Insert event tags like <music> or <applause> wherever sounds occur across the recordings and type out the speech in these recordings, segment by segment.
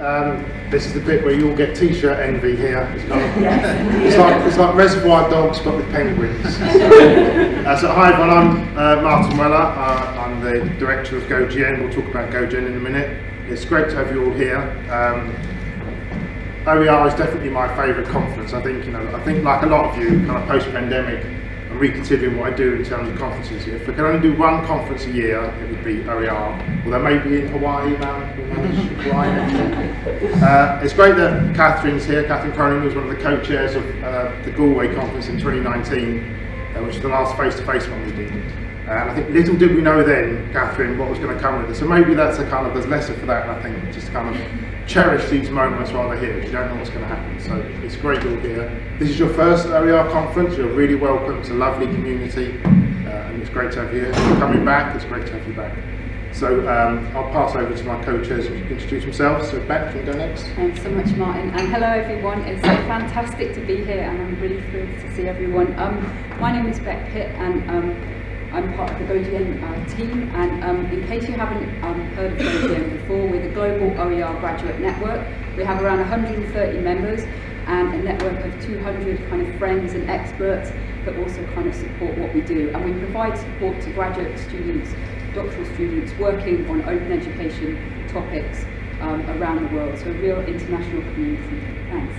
Um, this is the bit where you all get t-shirt envy here. It's, <laughs> it's, like, it's like Reservoir Dogs but with penguins. <laughs> uh, so hi everyone, I'm uh, Martin Weller. Uh, I'm the director of GoGN. We'll talk about GoGN in a minute. It's great to have you all here. Um, OER is definitely my favourite conference. I think you know. I think like a lot of you, kind of post-pandemic, I'm reconsidering what I do in terms of conferences. If I could only do one conference a year, it would be OER. Although maybe in Hawaii now, uh, It's great that Catherine's here. Catherine Cronin was one of the co-chairs of uh, the Galway conference in 2019, uh, which is the last face-to-face one we did. Uh, and I think little did we know then, Catherine, what was going to come with it. So maybe that's a kind of, there's lesson for that, and I think just kind of cherish these moments while they're here. You don't know what's going to happen. So it's great you're here. This is your first OER conference. You're really welcome. It's a lovely community, uh, and it's great to have you here. You're coming back. It's great to have you back. So um, I'll pass over to my co-chairs to introduce themselves. So Beck, can you go next? Thanks so much, Martin. And hello, everyone. It's so fantastic to be here, and I'm really thrilled to see everyone. Um, my name is Beck Pitt, and um, I'm part of the GoGN uh, team and um, in case you haven't um, heard of GoGN before, we're the global OER graduate network. We have around 130 members and a network of 200 kind of friends and experts that also kind of support what we do. And we provide support to graduate students, doctoral students working on open education topics um, around the world. So a real international community. Thanks.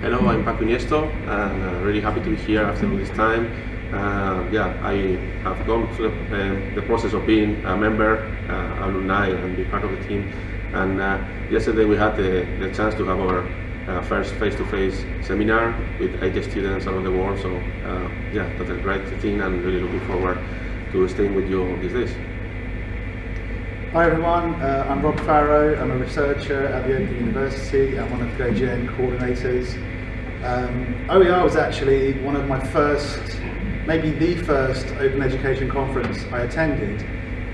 Hello, I'm Paco Iniesta and uh, really happy to be here after all this time. Uh, yeah, I have gone through uh, the process of being a member, uh, alumni, and be part of the team. And uh, yesterday we had the, the, chance to have our uh, first face-to-face -face seminar with 80 students around the world. So uh, yeah, that's a great thing, and really looking forward to staying with you these days. Hi everyone, I'm Rob Farrow. I'm a researcher at the Open University. I'm one of the GoGN coordinators. Um, OER was actually one of my first maybe the first open education conference I attended.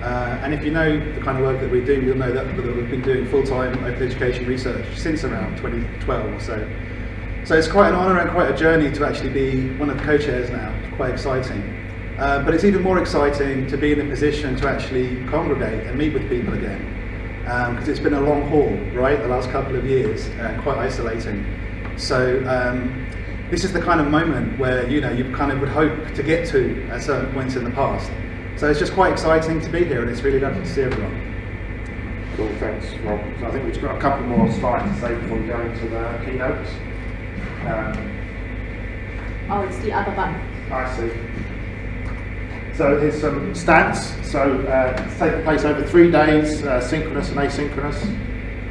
Uh, and if you know the kind of work that we do, you'll know that, that we've been doing full-time open education research since around 2012 or so. So it's quite an honour and quite a journey to actually be one of the co-chairs now, it's quite exciting. Uh, but it's even more exciting to be in a position to actually congregate and meet with people again. Because um, it's been a long haul, right, the last couple of years, and quite isolating. So um, this is the kind of moment where you know you kind of would hope to get to at certain points in the past. So it's just quite exciting to be here, and it's really lovely to see everyone. Cool, thanks, Rob. So I think we've got a couple more slides to say before we go into the keynotes. Um, oh, it's the other button. I see. So here's some stats. So uh, it's taking place over three days, uh, synchronous and asynchronous,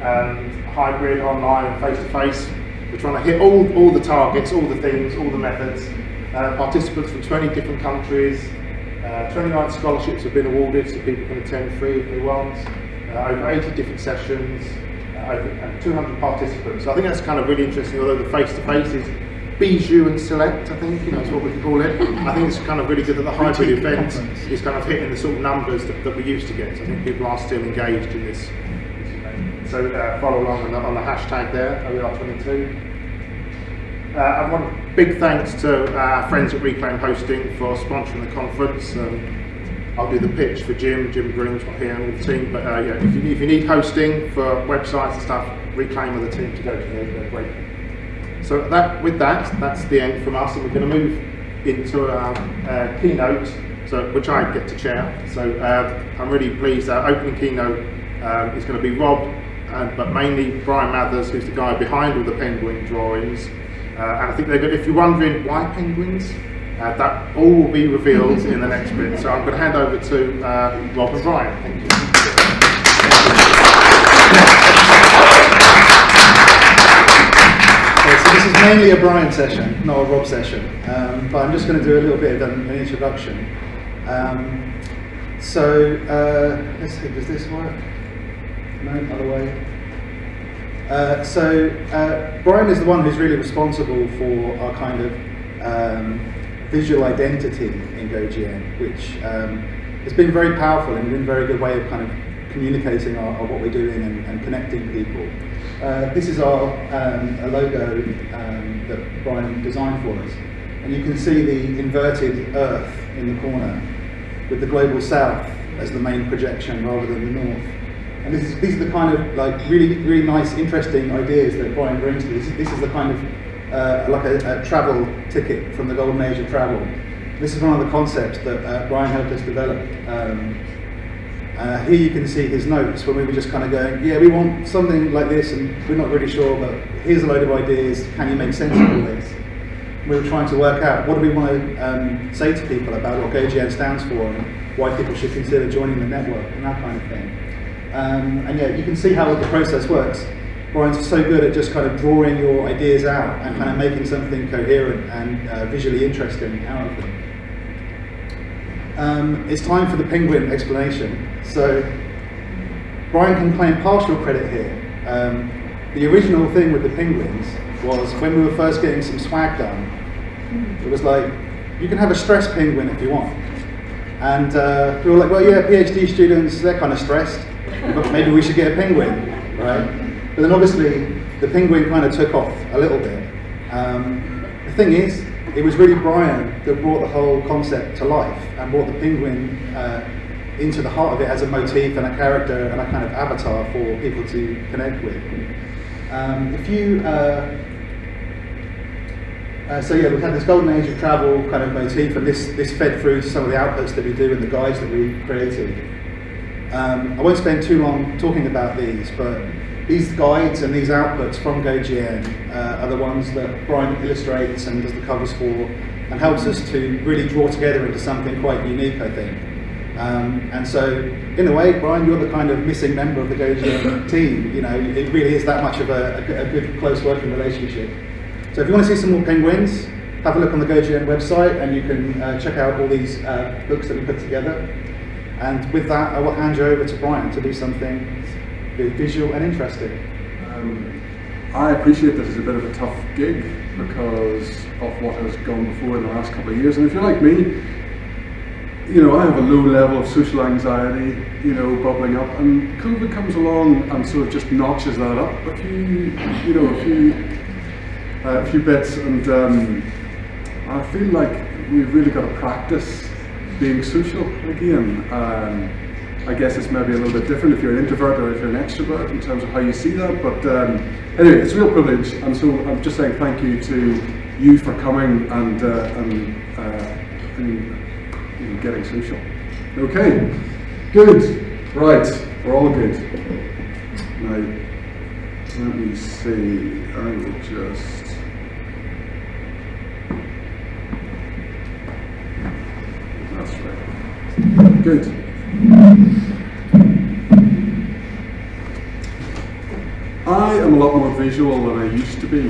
um, hybrid, online, and face-to-face. -face. We're trying to hit all, all the targets, all the things, all the methods. Uh, participants from 20 different countries. Uh, 29 scholarships have been awarded so people can attend free if they want. Uh, over 80 different sessions. Uh, over 200 participants. So I think that's kind of really interesting, although the face-to-face -face is bijou and select, I think, you know, is what we can call it. I think it's kind of really good that the hybrid event is kind of hitting the sort of numbers that, that we used to get. So I think people are still engaged in this so uh, follow along on the, on the, hashtag there, OER22. Uh, I want big thanks to our friends at Reclaim Hosting for sponsoring the conference. Um, I'll do the pitch for Jim. Jim Groom's not here with the team, but uh, yeah, if you, if you need hosting for websites and stuff, Reclaim with the team to go to. They're great. So that, with that, that's the end from us, and we're going to move into our uh, keynote, so which I get to chair. So uh, I'm really pleased. Our opening keynote um, is going to be Rob but mainly Bryan Mathers, who's the guy behind all the penguin drawings. Uh, and I think they're good. If you're wondering why penguins, uh, that all will be revealed in the next bit. So I'm going to hand over to uh, Rob and Bryan. Thank you. Okay, so this is mainly a Bryan session, not a Rob session. Um, but I'm just going to do a little bit of an, an introduction. Um, so uh, let's see, does this work? No, other way. Uh, so uh, Bryan is the one who's really responsible for our kind of um, visual identity in GoGN, which um, has been very powerful and been a very good way of kind of communicating our, our what we're doing and, and connecting people. Uh, this is our um, logo um, that Bryan designed for us. And you can see the inverted Earth in the corner with the global south as the main projection rather than the north. And this is, these are the kind of like really, really nice, interesting ideas that Bryan brings to this. This is the kind of uh, like a, a, travel ticket from the golden age of travel. This is one of the concepts that uh, Bryan helped us develop. Um, uh, here you can see his notes when we were just kind of going, yeah, we want something like this, and we're not really sure, but here's a load of ideas. Can you make sense of all this? We were trying to work out what do we want to um, say to people about what GoGN stands for and why people should consider joining the network and that kind of thing. Um, and yeah, you can see how the process works. Bryan's so good at just kind of drawing your ideas out and kind of making something coherent and uh, visually interesting out of them. Um, it's time for the penguin explanation. So Bryan can claim partial credit here. Um, the original thing with the penguins was when we were first getting some swag done, it was like, you can have a stress penguin if you want. And uh, we were like, well, yeah, PhD students, they're kind of stressed maybe we should get a penguin, right? But then obviously the penguin kind of took off a little bit. Um, the thing is, it was really Bryan that brought the whole concept to life and brought the penguin uh, into the heart of it as a motif and a character and a kind of avatar for people to connect with. Um, if you, uh, uh, so yeah, we've had this golden age of travel kind of motif, and this this fed through some of the outputs that we do and the guides that we created. Um, I won't spend too long talking about these, but these guides and these outputs from GoGN uh, are the ones that Bryan illustrates and does the covers for and helps us to really draw together into something quite unique, I think. Um, and so, in a way, Bryan, you're the kind of missing member of the GoGN <laughs> team. You know, it really is that much of a, a, good, close working relationship. So if you want to see some more penguins, have a look on the GoGN website and you can uh, check out all these uh, books that we put together. And with that, I will hand you over to Bryan to do something visual and interesting. Um, I appreciate this is a bit of a tough gig because of what has gone before in the last couple of years. And if you're like me, you know, I have a low level of social anxiety, you know, bubbling up, and COVID comes along and sort of just notches that up a few, you know, a few, uh, a few bits, and um, I feel like we've really got to practice being social again. Um, I guess it's maybe a little bit different if you're an introvert or if you're an extrovert in terms of how you see that. But um, anyway, it's a real privilege, and so I'm just saying thank you to you for coming and uh, and, uh, and getting social. Okay, good. Right, we're all good. Now, let me see. I will just. Good. I am a lot more visual than I used to be.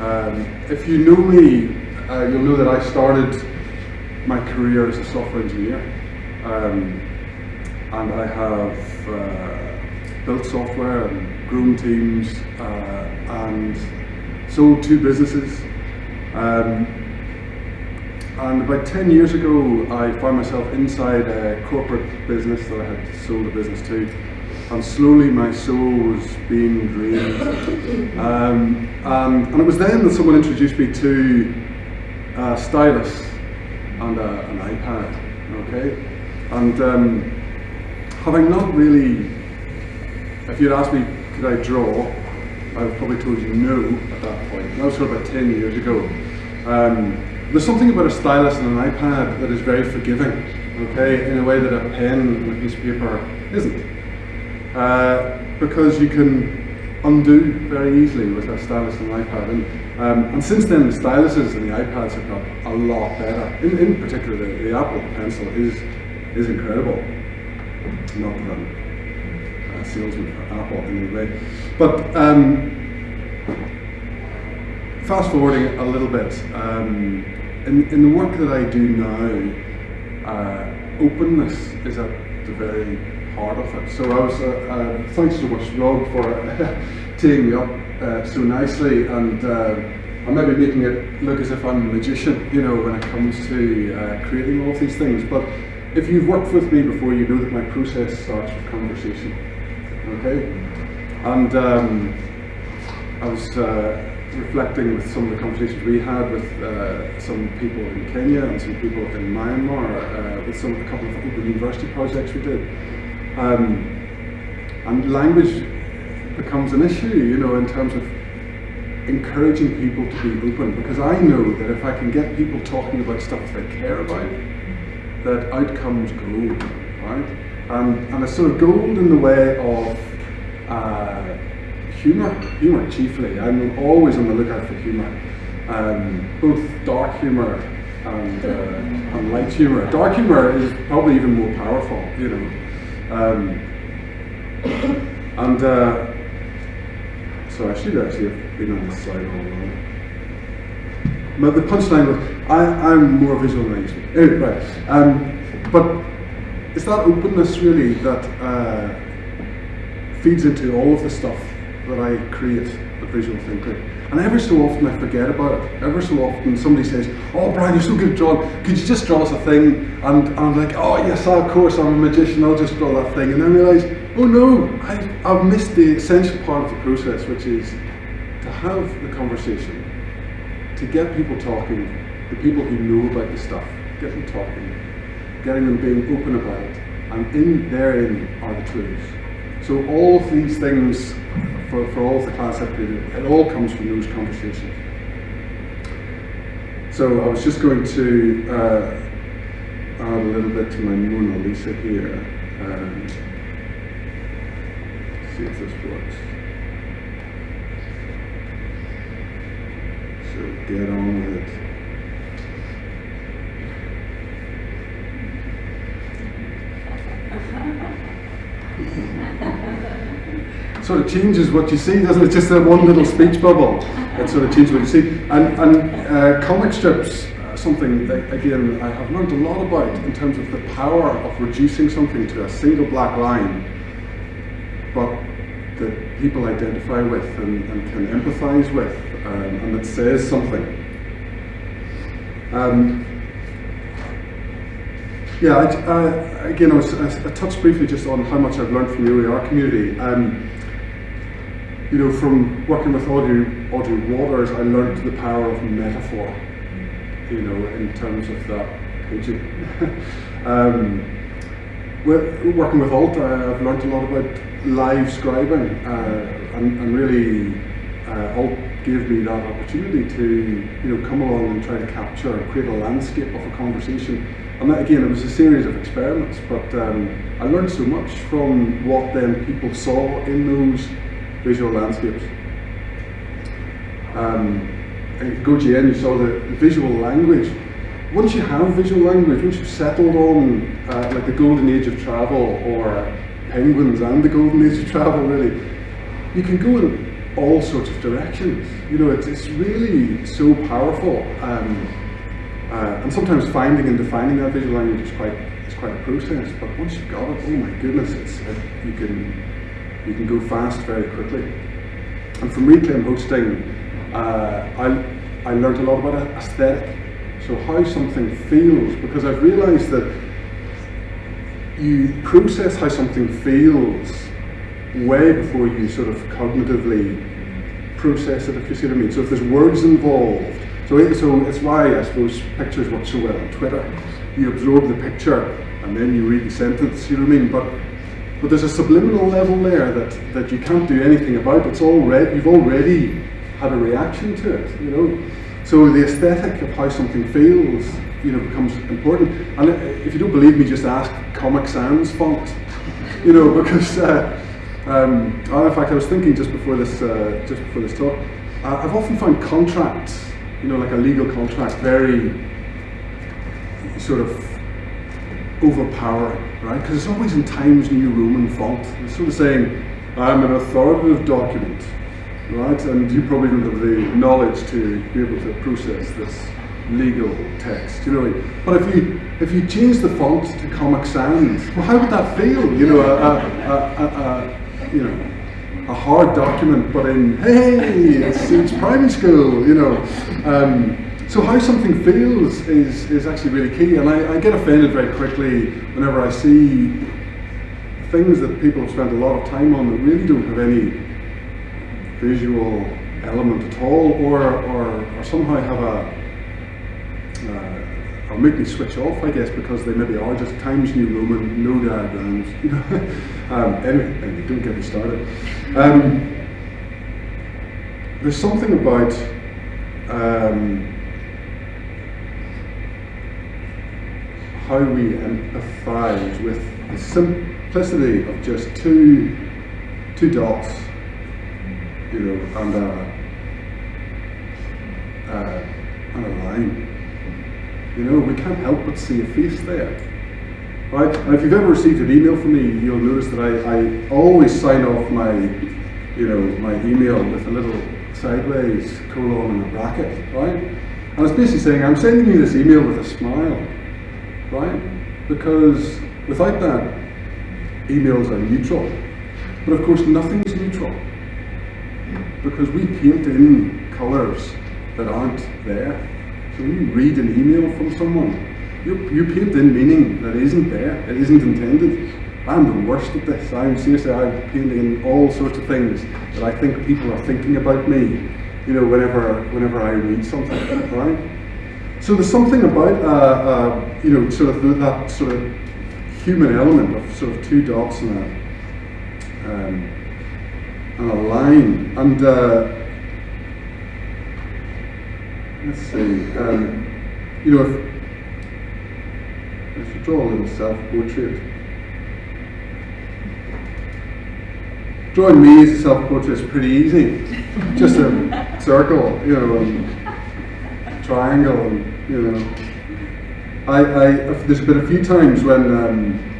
Um, if you know me, uh, you'll know that I started my career as a software engineer. Um, and I have uh, built software and grown teams uh, and sold two businesses. Um, and about 10 years ago, I found myself inside a corporate business that I had sold a business to. And slowly my soul was being drained. <laughs> Um, and, and, it was then that someone introduced me to a stylus and a, an iPad. Okay? And um, having not really, if you'd asked me, could I draw, I would probably told you no at that point. That was sort of about 10 years ago. Um, there's something about a stylus and an iPad that is very forgiving, okay, in a way that a pen and a piece of paper isn't. Uh, because you can undo very easily with a stylus and an iPad. And, um, and since then, the styluses and the iPads have got a lot better. In, in particular, the, the Apple Pencil is is incredible. Not that I'm a salesman for Apple in any way. But um, fast forwarding a little bit, um, in, in the work that I do now, uh, openness is at the very heart of it. So I was, uh, uh, thanks so much Rob for <laughs> teeing me up uh, so nicely and uh, I'm maybe making it look as if I'm a magician, you know, when it comes to uh, creating all of these things. But if you've worked with me before, you know that my process starts with conversation. Okay? And um, I was reflecting with some of the conversations we had with uh, some people in Kenya and some people in Myanmar, uh, with some a couple of open university projects we did. Um, and language becomes an issue, you know, in terms of encouraging people to be open. Because I know that if I can get people talking about stuff that they care about, that outcomes grow, right? And, and it's sort of gold in the way of uh, humour, humour chiefly. I'm always on the lookout for humour, um, both dark humour and, uh, and light humour. Dark humour is probably even more powerful, you know. Um, and uh, so I should actually have been on this slide all along. But the punchline was, I, I'm more visual than I used to be. Anyway, right. Um, but it's that openness really that uh, feeds into all of the stuff that I create at Visual Thinkery. And every so often I forget about it. Every so often somebody says, Oh, Bryan, you're so good at drawing. Could you just draw us a thing? And, and I'm like, Oh, yes, of course, I'm a magician. I'll just draw that thing. And then I realise, Oh, no, I, I've missed the essential part of the process, which is to have the conversation, to get people talking, the people who know about the stuff, get them talking, getting them being open about it. And in therein are the clues. So all of these things, for, for all of the class created, it all comes from those conversations. So I was just going to uh, add a little bit to my Mona Lisa here. Um, see if this works. So get on with it. <laughs> sort of changes what you see, doesn't it? Just that one little speech bubble that sort of changes what you see. And, and uh, comic strips, uh, something that, again I have learned a lot about in terms of the power of reducing something to a single black line, but that people identify with and, and can empathise with, um, and that says something. Um, yeah, I, uh, again, I, was, I, touched briefly just on how much I've learned from the OER community. Um, you know, from working with Audrey, Audrey Watters, I learned the power of metaphor, you know, in terms of that. <laughs> um, with, working with Alt, I've learned a lot about live scribing, uh, and, and, really uh, Alt gave me that opportunity to, you know, come along and try to capture, create a landscape of a conversation. And that, again, it was a series of experiments, but um, I learned so much from what then people saw in those visual landscapes. Um, GoGN you saw the visual language. Once you have visual language, once you've settled on uh, like the golden age of travel or penguins and the golden age of travel really, you can go in all sorts of directions. You know, it's, it's really so powerful. Um, uh, and sometimes finding and defining that visual language is quite, is quite a process, but once you've got it, oh my goodness, it's, it, you can you can go fast very quickly. And from Reclaim Hosting, uh, I, I learned a lot about aesthetic. So how something feels, because I've realized that you process how something feels way before you sort of cognitively process it, if you see what I mean. So if there's words involved, so, it, so it's why I suppose pictures work so well on Twitter. You absorb the picture and then you read the sentence, you know what I mean? But but there's a subliminal level there that, that you can't do anything about. It's already you've already had a reaction to it, you know. So the aesthetic of how something feels, you know, becomes important. And if you don't believe me, just ask Comic Sans font, <laughs> you know, because uh, um, in fact I was thinking just before this uh, just before this talk, I've often found contracts, you know, like a legal contract, very sort of overpowering right? Because it's always in Times New Roman font. It's sort of saying, I'm an authoritative document, right? And you probably don't have the knowledge to be able to process this legal text, you know. But if you if you change the font to Comic Sans, well, how would that feel? You know, a, a, a, a you know a hard document, but in hey, it's, it's primary school, you know. Um, so how something feels is, is actually really key, and I, I, get offended very quickly whenever I see things that people have spent a lot of time on that really don't have any visual element at all, or, or, or somehow have a, uh, or make me switch off, I guess, because they maybe are just Times New Roman, no diagrams. <laughs> You know? um, anyway, anyway, don't get me started. Um, there's something about um, how we empathise with the simplicity of just two two dots, you know, and a, and a line. You know, we can't help but see a face there. Right? And if you've ever received an email from me, you'll notice that I, I always sign off my, you know, my email with a little sideways colon and a bracket, right? And it's basically saying, I'm sending you this email with a smile, right? Because without that, emails are neutral. But of course, nothing's neutral. Because we paint in colours that aren't there. So when you read an email from someone, you, you paint in meaning that isn't there, it isn't intended. I'm the worst at this. I'm seriously, I'm painting in all sorts of things that I think people are thinking about me, you know, whenever, whenever I read something, right? So there's something about, uh, uh, you know, sort of that sort of human element of sort of two dots and a, um, and a line. And uh, let's see, um, you know, if, if you draw a little self-portrait, drawing me as a self-portrait is pretty easy. Just a <laughs> circle, you know, and triangle, and you know. I, I there's been a few times when um,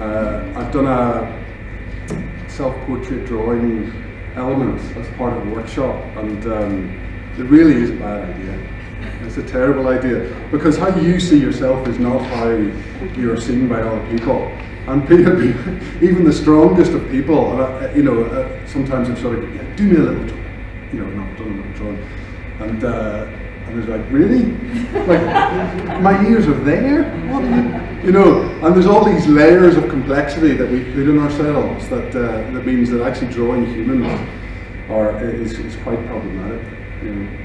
uh, I've done a self-portrait drawing element as part of a workshop, and um, it really is a bad idea. It's a terrible idea because how you see yourself is not how you are seen by other people. And <laughs> even the strongest of people, uh, you know, uh, sometimes I'm sort of, yeah, do me a little you know, not done a little drawing, and uh, and it's like, really? Like, my ears are there? What? You know, and there's all these layers of complexity that we put in ourselves that uh, that means that actually drawing humans are is, is quite problematic. You know.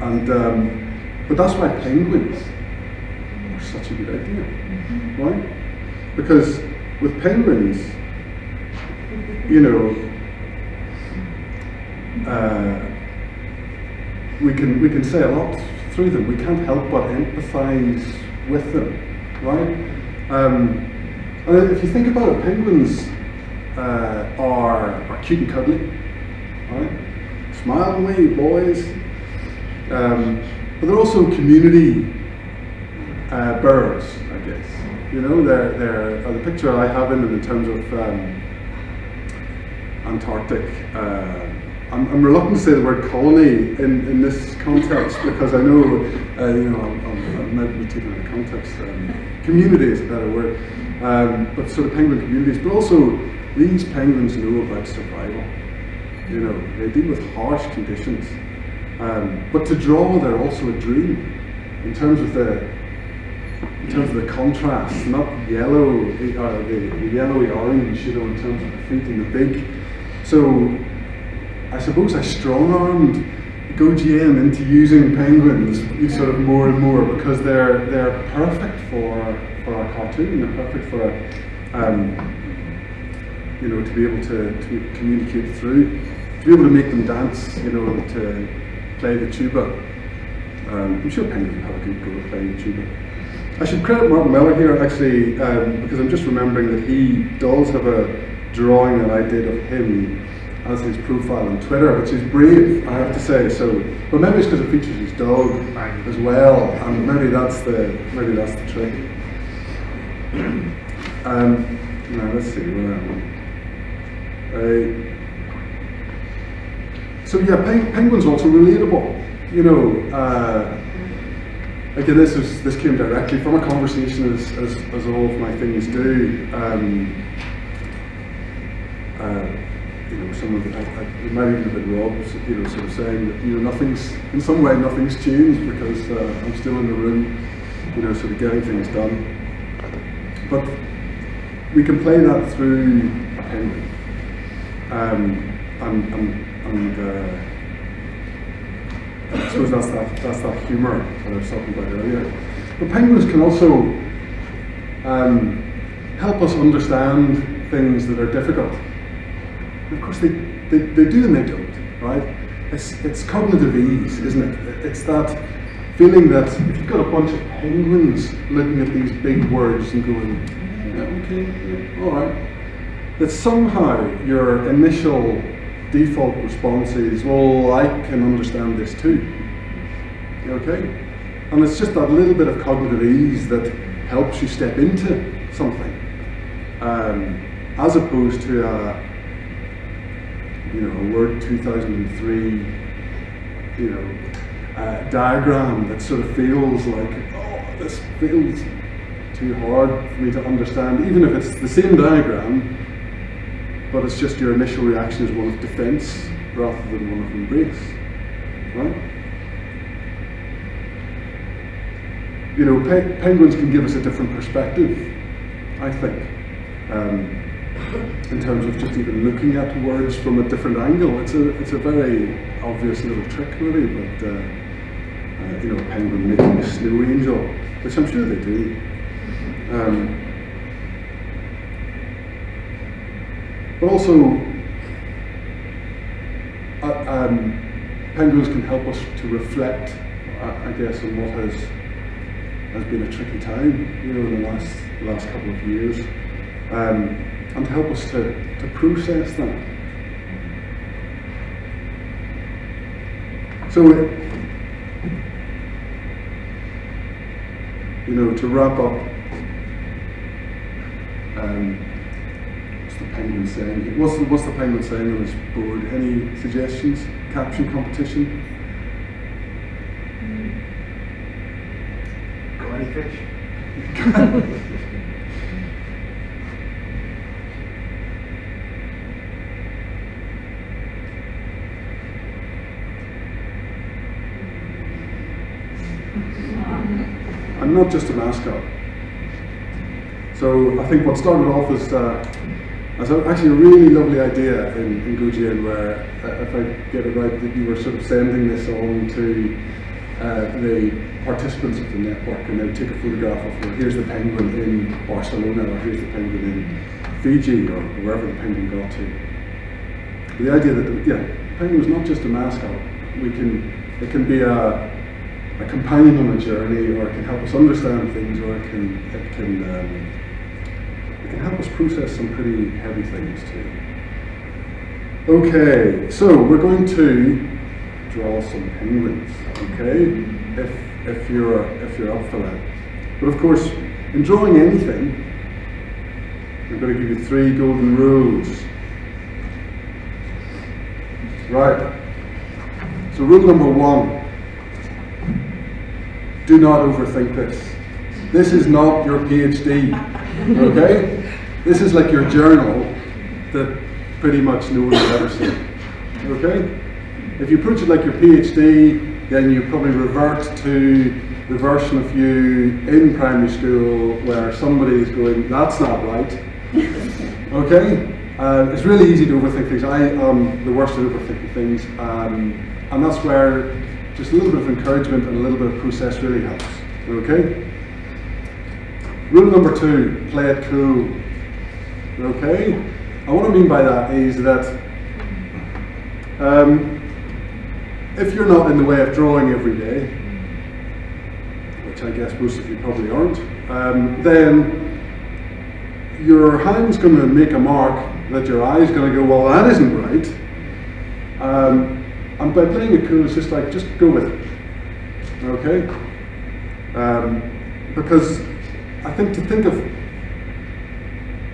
And um, but that's why penguins are such a good idea, right? Because with penguins, you know, uh, we can we can say a lot through them. We can't help but empathise with them, right? Um, and if you think about it, penguins uh, are are cute and cuddly, right? Smile away, boys. Um, but they're also community uh, birds, I guess. You know, they're, they're uh, the picture I have in them in terms of um, Antarctic. I'm, I'm, reluctant to say the word colony in, in this context because I know, uh, you know, i might be taken out of context. Um, community is a better word, um, but sort of penguin communities. But also, these penguins know about survival. You know, they deal with harsh conditions. Um, but to draw, they're also a dream in terms of the in terms of the contrast, not yellow, uh, the, the yellowy orange, you know, in terms of the feet and the beak. So I suppose I strong-armed GoGN into using penguins sort of more and more because they're they're perfect for for our cartoon. They're perfect for a, um, you know to be able to, to communicate through, to be able to make them dance. You know to play the tuba. Um, I'm sure penguins have a good go at playing the tuba. I should credit Martin Weller here actually um, because I'm just remembering that he does have a drawing that I did of him as his profile on Twitter, which is brave, I have to say. So, but maybe it's because it features his dog as well, and maybe that's the maybe that's the trick. <clears throat> Um, now let's see where am I? Uh, so yeah, peng- penguins also relatable. You know, uh, again, this is this came directly from a conversation, as as, as all of my things do. Um, uh, you know, some of it, I, I, it might even have been Rob, you know, sort of saying that, you know, nothing's, in some way, nothing's changed because uh, I'm still in the room, you know, sort of getting things done. But we can play that through a penguin. Um, and, and, and uh, I suppose that's that, that's that humour that I was talking about earlier. But penguins can also um, help us understand things that are difficult. Of course, they, they, they do and they don't, right? It's, it's cognitive ease, isn't it? It's that feeling that if you've got a bunch of penguins looking at these big words and going, yeah, okay, yeah, all right, that somehow your initial default response is, well, I can understand this too. Okay? And it's just that little bit of cognitive ease that helps you step into something. Um, as opposed to a, you know, a Word 2003, you know, uh, diagram that sort of feels like, oh, this feels too hard for me to understand, even if it's the same diagram, but it's just your initial reaction is one of defense rather than one of embrace. Right? You know, pe- penguins can give us a different perspective, I think, um, in terms of just even looking at words from a different angle. It's a, it's a very obvious little trick, really, but uh, uh, you know, a penguin making a snow angel, which I'm sure they do. Um, But also, uh, um, penguins can help us to reflect, uh, I guess, on what has has been a tricky time, you know, in the last last couple of years, um, and to help us to, to process that. So, you know, to wrap up. Um, what's the penguin saying? What's the, what's the penguin saying on this board? Any suggestions? Caption competition? Got any fish? Not just a mascot. So I think what started off as, uh, as actually a really lovely idea in, in where, uh, if I get it right, that you were sort of sending this on to uh, the participants of the network and they would take a photograph of, well, here's the penguin in Barcelona or here's the penguin in Fiji or wherever the penguin got to. The idea that, yeah, penguin is not just a mascot. We can, it can be a, a companion on a journey, or it can help us understand things, or it can it can um, it can help us process some pretty heavy things too. Okay, so we're going to draw some penguins. Okay, if if you're if you're up for that, but of course, in drawing anything, I'm going to give you three golden rules. Right. So rule number one do not overthink this. This is not your PhD, okay? This is like your journal that pretty much no one will ever see, okay? If you approach it like your PhD, then you probably revert to the version of you in primary school where somebody is going, that's not right, okay? Uh, it's really easy to overthink things. I am the worst at overthinking things, um, and that's where just a little bit of encouragement and a little bit of process really helps. Okay? Rule number two, play it cool. Okay? And what I mean by that is that um, if you're not in the way of drawing every day, which I guess most of you probably aren't, um, then your hand's going to make a mark that your eye's going to go, well, that isn't right. Um, and by playing it cool, it's just like, just go with it. Okay? Um, because I think to think of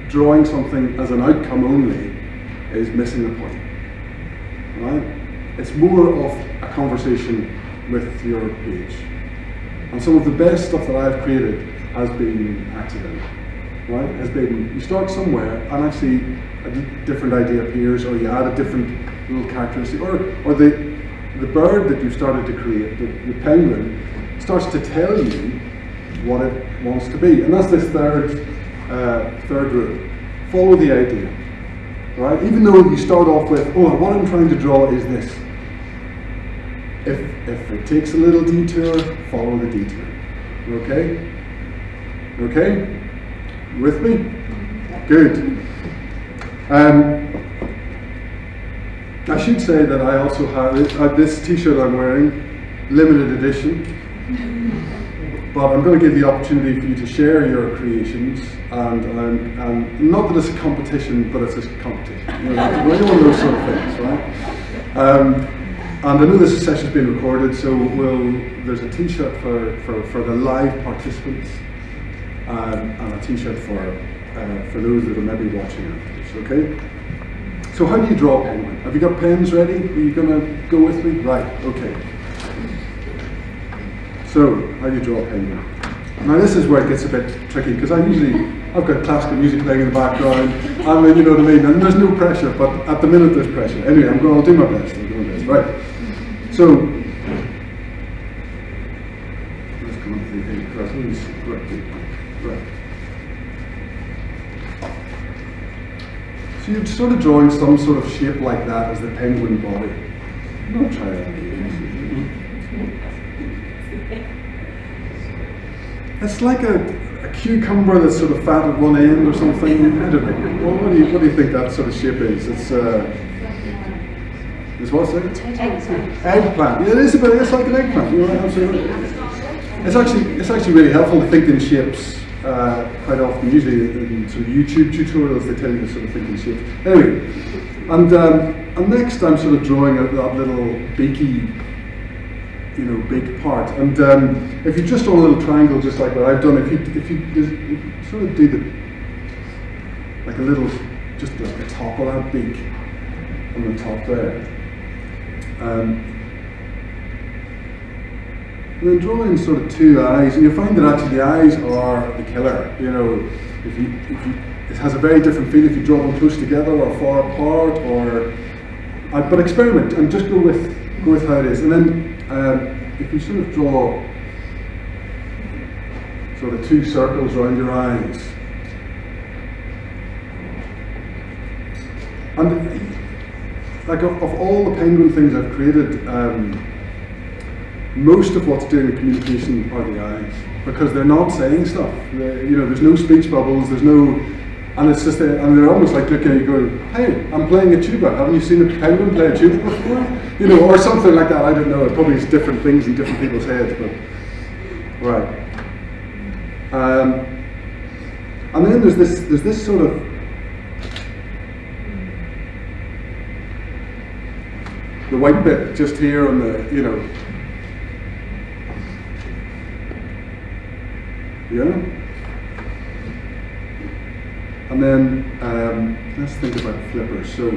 drawing something as an outcome only is missing the point. Right? It's more of a conversation with your page. And some of the best stuff that I've created has been accidental. Right? Has been you start somewhere and actually a different idea appears, or you add a different little characteristic, or, or the, the bird that you've started to create, the, the penguin, starts to tell you what it wants to be. And that's this third, uh, third rule. Follow the idea. Right? Even though you start off with, oh, what I'm trying to draw is this. if, if it takes a little detour, follow the detour. Okay? Okay? With me? Good. Um, I should say that I also have uh, this t-shirt I'm wearing, limited edition. But I'm going to give the opportunity for you to share your creations, and, and, and not that it's a competition, but it's a competition. You know, one of those sort of things, right? Um, and I know this session's been recorded, so we'll, there's a t-shirt for, for, for the live participants, um, and a t-shirt for, uh, for those that are maybe watching afterwards, okay? So how do you draw a penguin? Have you got pens ready? Are you going to go with me? Right, okay. So, how do you draw a penguin? Now this is where it gets a bit tricky, because I usually, I've got classical music playing in the background, I mean, you know what I mean, and there's no pressure, but at the minute there's pressure. Anyway, I'm going, I'll do my best, I'll do my best. Right, so, let's come up to the eight questions. Right, right. So you're sort of drawing some sort of shape like that as the penguin body. Don't try that. It's like a, a cucumber that's sort of fat at one end or something. I don't know. Well, what do you what do you think that sort of shape is? It's uh, it's what's it? Eggplant. Eggplant. Yeah, it is a bit. It's like an eggplant. You're right, absolutely. It's actually it's actually really helpful to think in shapes. Uh, quite often, usually in sort of YouTube tutorials, they tell you to sort of think in shapes. Anyway, and um, and next I'm sort of drawing out that little beaky you know, big part. And um, if you just draw a little triangle, just like what I've done, if you if you, just, sort of do the like a little, just like the top of that beak on the top there. Um, and then draw in sort of two eyes, and you find that actually the eyes are the killer. You know, if you if you it has a very different feel if you draw them close together or far apart, or uh, but experiment and just go with go with how it is, and then um, if you sort of draw sort of two circles around your eyes, and like of, of all the penguin things I've created, um, most of what's doing the communication are the eyes because they're not saying stuff. They're- you know, there's no speech bubbles. There's no, and it's just a, and they're almost like looking at you going, "Hey, I'm playing a tuba. Haven't you seen a penguin play a tuba before?" You know, or something like that. I don't know. It probably is different things in different people's heads, but right. Um, and then there's this there's this sort of the white bit just here on the you know yeah. And then um, let's think about flippers so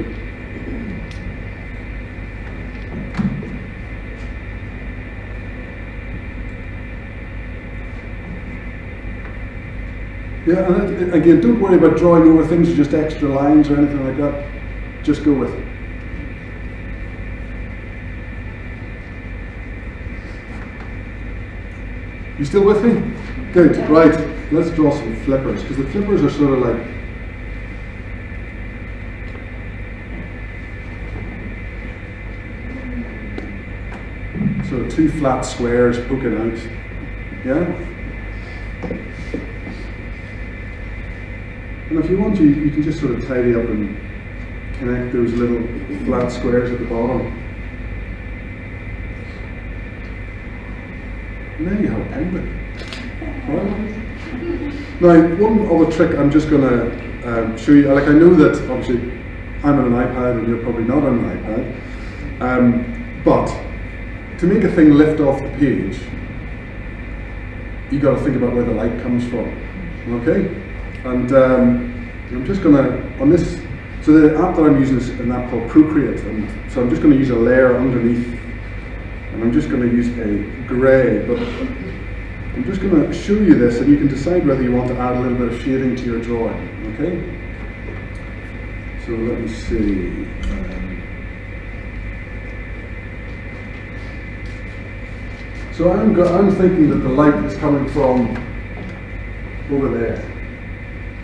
yeah and again don't worry about drawing over things or just extra lines or anything like that. Just go with it. You still with me? Good, right. Let's draw some flippers, because the flippers are sort of like sort of two flat squares poking out. Yeah? And if you want to, you can just sort of tidy up and connect those little flat squares at the bottom. Now you have a penguin. Now, one other trick I'm just going to um, show you, like I know that obviously I'm on an iPad and you're probably not on an iPad, um, but to make a thing lift off the page, you got to think about where the light comes from, okay? And um, I'm just going to, on this, so the app that I'm using is an app called Procreate, and so I'm just going to use a layer underneath and I'm just going to use a grey, but I'm just going to show you this and you can decide whether you want to add a little bit of shading to your drawing, okay? So let me see. Um, so I'm, I'm thinking that the light is coming from over there.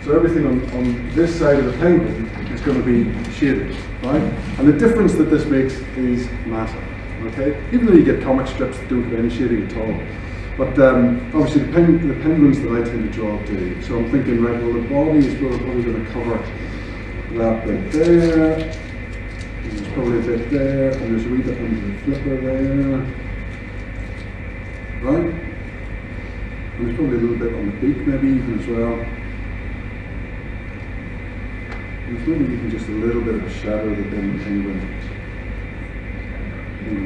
So everything on, on this side of the penguin is going to be shaded, right? And the difference that this makes is massive, Okay, even though you get comic strips that don't have any shading at all. But um, obviously the, pen, the penguins that I tend to draw do. So I'm thinking, right, well the body is probably going to cover that bit there. And there's probably a bit there, and there's a wee bit under the flipper there. Right? And there's probably a little bit on the beak maybe even as well. And there's maybe even just a little bit of a shadow that then the penguin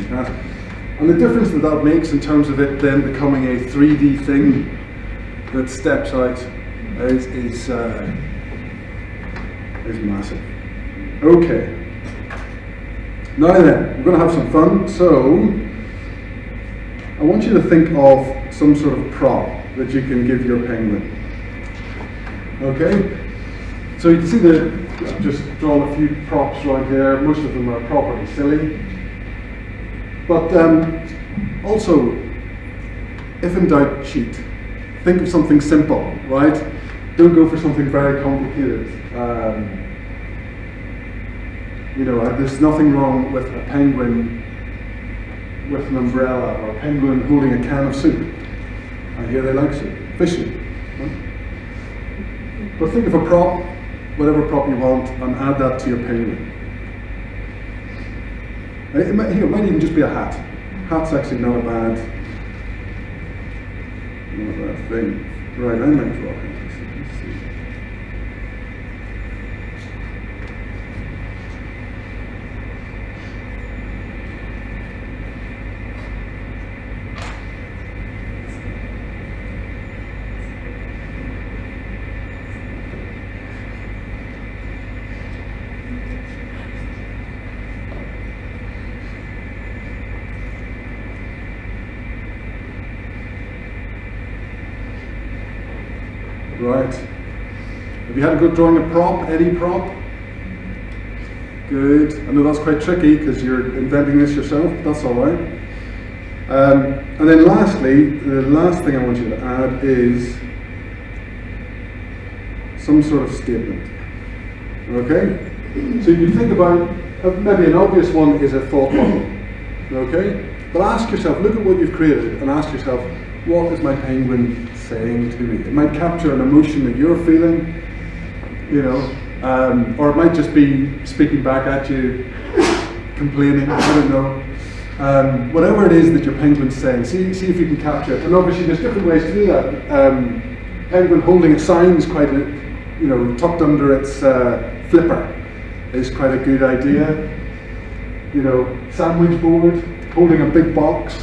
has. And the difference that that makes in terms of it then becoming a 3D thing that steps out is, is, uh, is massive. Okay. Now then, we're going to have some fun. So, I want you to think of some sort of prop that you can give your penguin. Okay? So you can see that I've just drawn a few props right here. Most of them are properly silly. But um, also, if in doubt, cheat. Think of something simple, right? Don't go for something very complicated. Um, you know, uh, there's nothing wrong with a penguin with an umbrella or a penguin holding a can of soup. I hear they like soup. Fishing. But think of a prop, whatever prop you want, and add that to your penguin. It might, here, it might even just be a hat. Hat's actually not a bad, not a bad thing. Right, I might draw. Let's see. Right. Have you had a good drawing a prop, any prop? Good. I know that's quite tricky because you're inventing this yourself, but that's all right. Um, and then lastly, the last thing I want you to add is some sort of statement. Okay? So you think about, uh, maybe an obvious one is a thought bubble. Okay? But ask yourself, look at what you've created and ask yourself, what is my penguin saying to me? It might capture an emotion that you're feeling, you know, um, or it might just be speaking back at you, complaining, I don't know. Um, whatever it is that your penguin's saying, see, see if you can capture it. And obviously there's different ways to do that. Um, penguin holding a sign is quite, a, you know, tucked under its uh, flipper is quite a good idea. You know, sandwich board, holding a big box,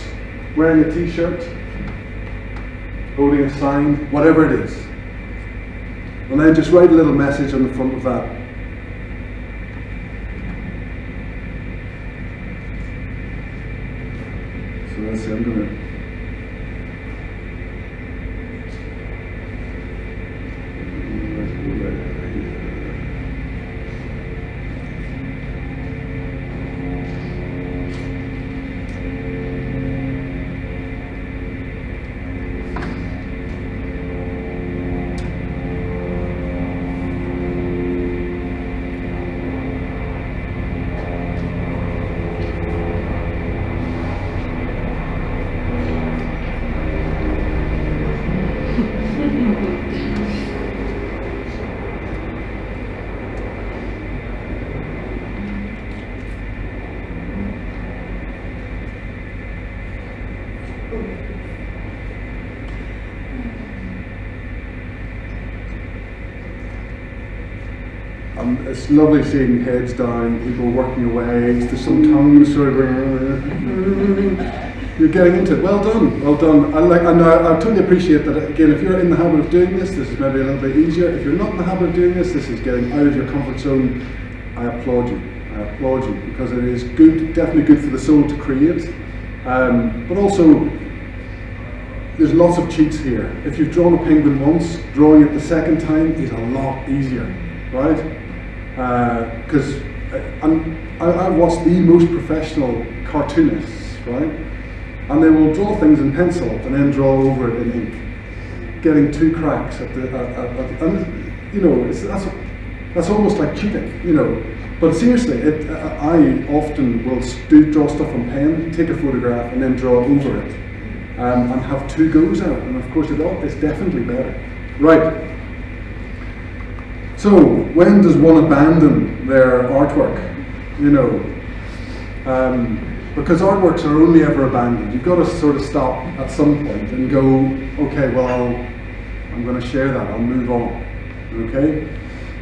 wearing a t-shirt, holding a sign, whatever it is. And then just write a little message on the front of that. So let's see, I'm going to. It's lovely seeing heads down, people working away. There's some tongues sort of going. You're getting into it. Well done, well done. I like, and I, I totally appreciate that. Again, if you're in the habit of doing this, this is maybe a little bit easier. If you're not in the habit of doing this, this is getting out of your comfort zone. I applaud you. I applaud you because it is good, definitely good for the soul to create, um, but also there's lots of cheats here. If you've drawn a penguin once, drawing it the second time is a lot easier, right? Because uh, I, I watched the most professional cartoonists, right? And they will draw things in pencil and then draw over it in ink, getting two cracks at the, at, at, at, and you know, it's, that's, that's almost like cheating, you know. But seriously, it, I often will do draw stuff on pen, take a photograph, and then draw over it, um, and have two goes at it. And of course, it all, it's definitely better. Right. So, when does one abandon their artwork? You know, um, because artworks are only ever abandoned. You've got to sort of stop at some point and go, okay, well, I'll, I'm going to share that. I'll move on. Okay.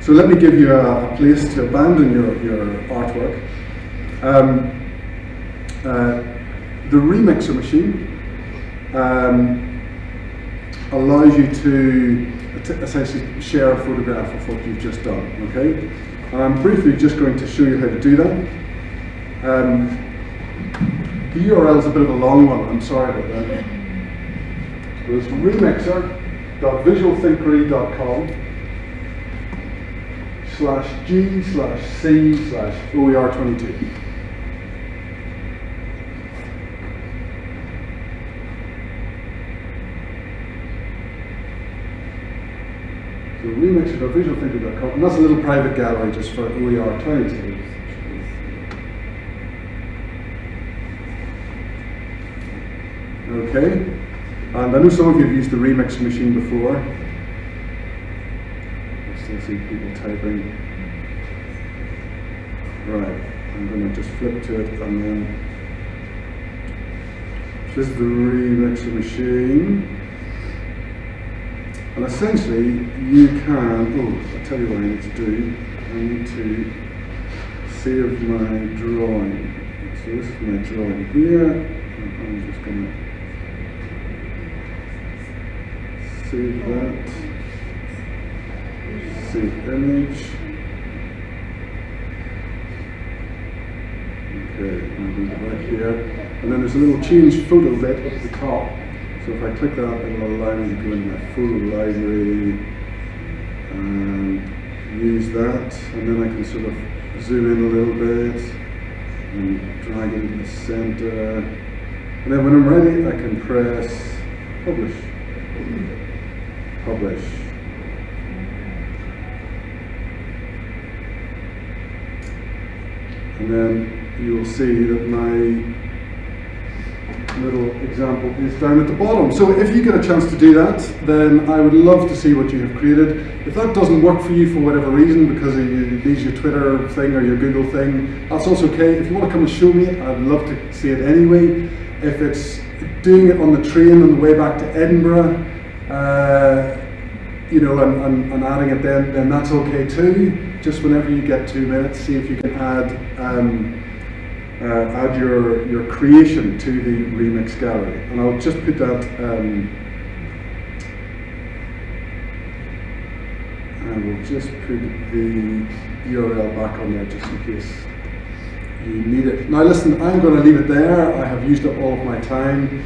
So let me give you a, a place to abandon your, your artwork. Um, uh, the remixer machine um, allows you to essentially share a photograph of what you've just done. Okay, and I'm briefly just going to show you how to do that. Um, the URL is a bit of a long one. I'm sorry about that. So it's remixer.visualthinkery.com slash G slash C slash OER22. So remixer.visualthinkery.com, and that's a little private gallery just for OER22. Okay, and I know some of you have used the remix machine before. I still see people typing. Right, I'm going to just flip to it and then. This is the remixer machine. And essentially, you can, oh, I'll tell you what I need to do. I need to save my drawing. So this is my drawing here. I'm just going to save that, save image. Okay, I'm going to here. And then there's a little change photo bit at the top. So if I click that, it will allow me to go into my photo library and use that. And then I can sort of zoom in a little bit and drag it into the center. And then when I'm ready, I can press publish publish. And then you will see that my example is down at the bottom. So if you get a chance to do that, then I would love to see what you have created. If that doesn't work for you for whatever reason, because it needs your Twitter thing or your Google thing, that's also okay. If you want to come and show me, I'd love to see it anyway. If it's doing it on the train on the way back to Edinburgh, uh, you know, and, and, and, adding it then, then that's okay too. Just whenever you get two minutes, see if you can add um, uh, add your your creation to the remix gallery. And I'll just put that. Um, and we'll just put the URL back on there just in case you need it. Now listen, I'm going to leave it there. I have used up all of my time.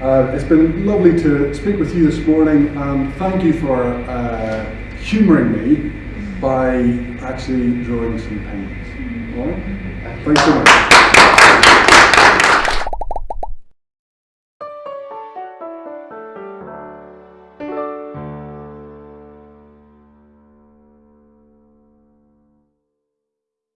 Uh, it's been lovely to speak with you this morning and thank you for uh, humouring me by actually drawing some paintings. Thanks so much.